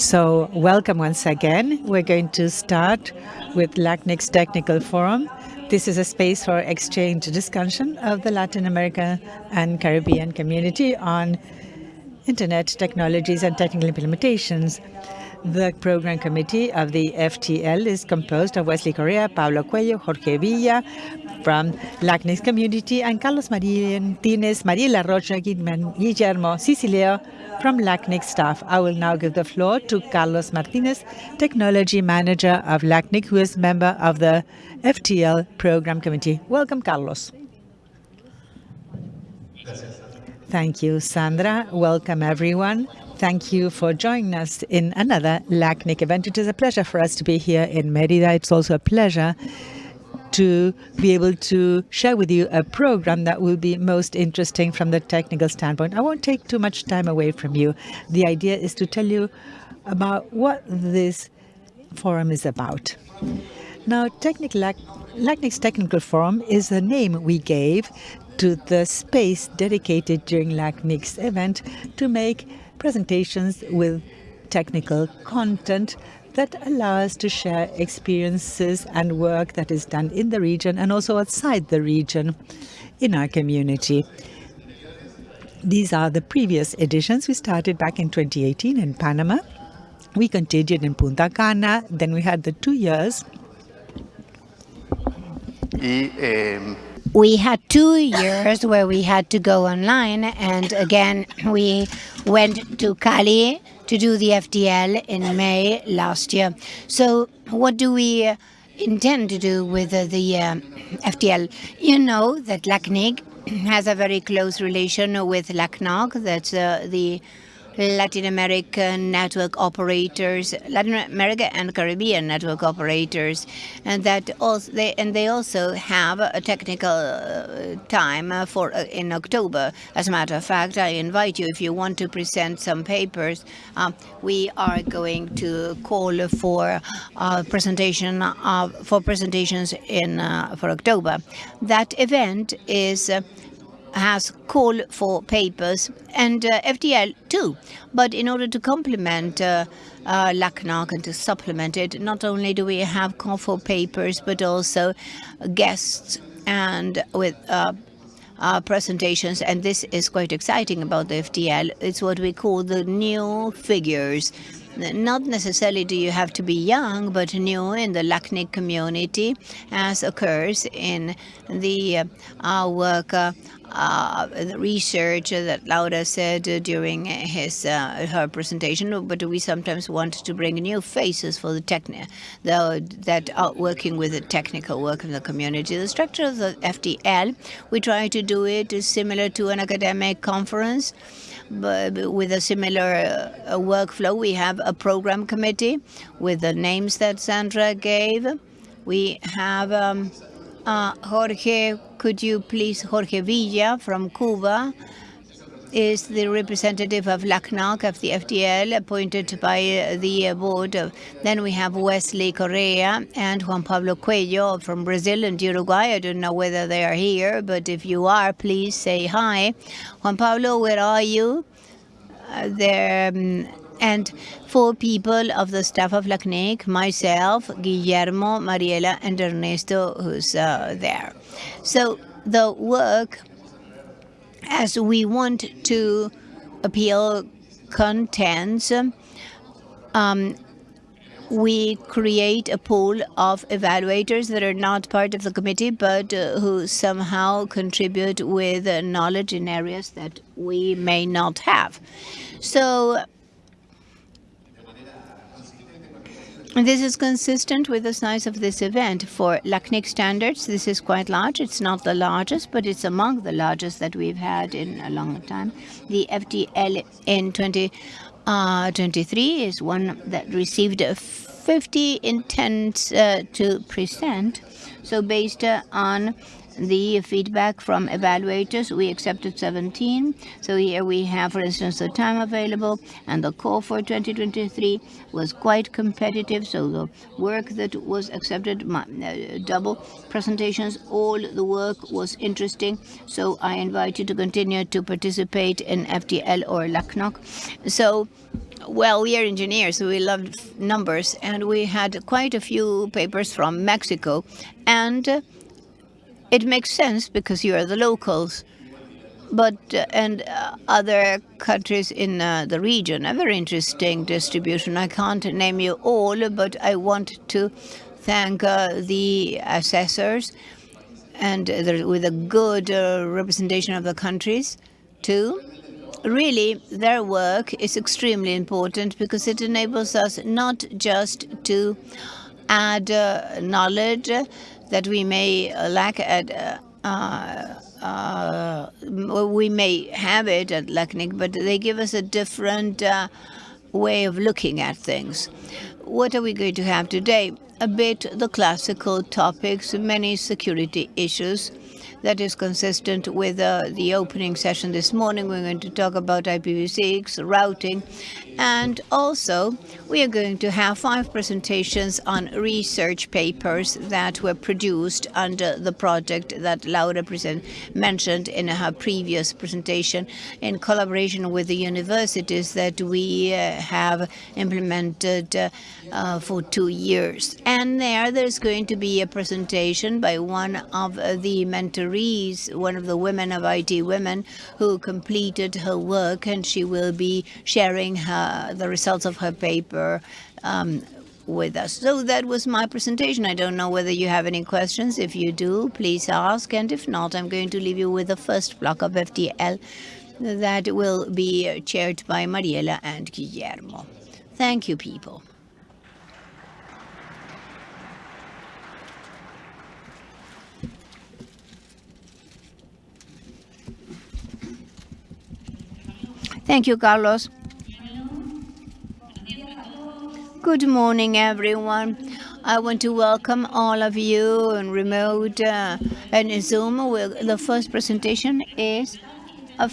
So welcome once again. We're going to start with LACNIC's Technical Forum. This is a space for exchange discussion of the Latin America and Caribbean community on internet technologies and technical implementations. The program committee of the FTL is composed of Wesley Correa, Pablo Cuello, Jorge Villa from LACNIC community, and Carlos Martínez, Mariela Rocha, Guillermo Cicileo from LACNIC staff. I will now give the floor to Carlos Martinez, Technology Manager of LACNIC, who is member of the FTL Program Committee. Welcome, Carlos. Thank you, Sandra. Welcome, everyone. Thank you for joining us in another LACNIC event. It is a pleasure for us to be here in Merida. It's also a pleasure to be able to share with you a program that will be most interesting from the technical standpoint. I won't take too much time away from you. The idea is to tell you about what this forum is about. Now, Technical Technical Forum is the name we gave to the space dedicated during LACNIC's event to make presentations with technical content that allow us to share experiences and work that is done in the region and also outside the region in our community. These are the previous editions. We started back in 2018 in Panama. We continued in Punta Cana. Then we had the two years. We had two years where we had to go online, and again, we went to Cali to do the FTL in May last year. So what do we uh, intend to do with uh, the uh, FTL? You know that LACNIC has a very close relation with LACNOG, that's the Latin American network operators, Latin America and Caribbean network operators, and that also they and they also have a technical uh, time for uh, in October. As a matter of fact, I invite you if you want to present some papers. Um, we are going to call for presentation of, for presentations in uh, for October. That event is uh, has call for papers and uh, FTL too. But in order to complement uh, uh, LACNOG and to supplement it, not only do we have call for papers, but also guests and with uh, uh, presentations. And this is quite exciting about the FTL. It's what we call the new figures not necessarily do you have to be young, but new in the LACNIC community, as occurs in the uh, work uh, uh, the research that Laura said uh, during his uh, her presentation, but we sometimes want to bring new faces for the techni the, that are working with the technical work in the community. The structure of the FTL, we try to do it similar to an academic conference but with a similar uh, workflow. We have a program committee with the names that Sandra gave. We have um, uh, Jorge, could you please, Jorge Villa from Cuba, is the representative of LACNOG of the FTL appointed by the board. Then we have Wesley Correa and Juan Pablo Cuello from Brazil and Uruguay. I don't know whether they are here, but if you are, please say hi. Juan Pablo, where are you? Uh, there, um, and four people of the staff of LACNIC, myself, Guillermo, Mariela, and Ernesto, who's uh, there. So the work as we want to appeal contents, um, we create a pool of evaluators that are not part of the committee, but uh, who somehow contribute with uh, knowledge in areas that we may not have. So This is consistent with the size of this event. For LACNIC standards, this is quite large. It's not the largest, but it's among the largest that we've had in a long time. The FTL in 2023 uh, is one that received 50 intents uh, to present. So based uh, on the feedback from evaluators, we accepted 17. So here we have, for instance, the time available, and the call for 2023 was quite competitive. So the work that was accepted, uh, double presentations, all the work was interesting. So I invite you to continue to participate in FTL or LACNOG. So well, we are engineers, so we love numbers, and we had quite a few papers from Mexico, and it makes sense because you are the locals. But uh, and uh, other countries in uh, the region, a very interesting distribution. I can't name you all, but I want to thank uh, the assessors and with a good uh, representation of the countries too really their work is extremely important because it enables us not just to add uh, knowledge that we may lack at uh, uh, we may have it at LACNIC, but they give us a different uh, way of looking at things. What are we going to have today? A bit the classical topics, many security issues, that is consistent with uh, the opening session this morning. We're going to talk about IPv6, routing, and also we are going to have five presentations on research papers that were produced under the project that Laura mentioned in her previous presentation in collaboration with the universities that we uh, have implemented uh, uh, for two years. And there, there's going to be a presentation by one of the mentors one of the women of IT Women who completed her work, and she will be sharing her, the results of her paper um, with us. So that was my presentation. I don't know whether you have any questions. If you do, please ask. And if not, I'm going to leave you with the first block of FTL that will be chaired by Mariela and Guillermo. Thank you, people. Thank you, Carlos. Good morning, everyone. I want to welcome all of you on remote uh, and Zoom. the first presentation is a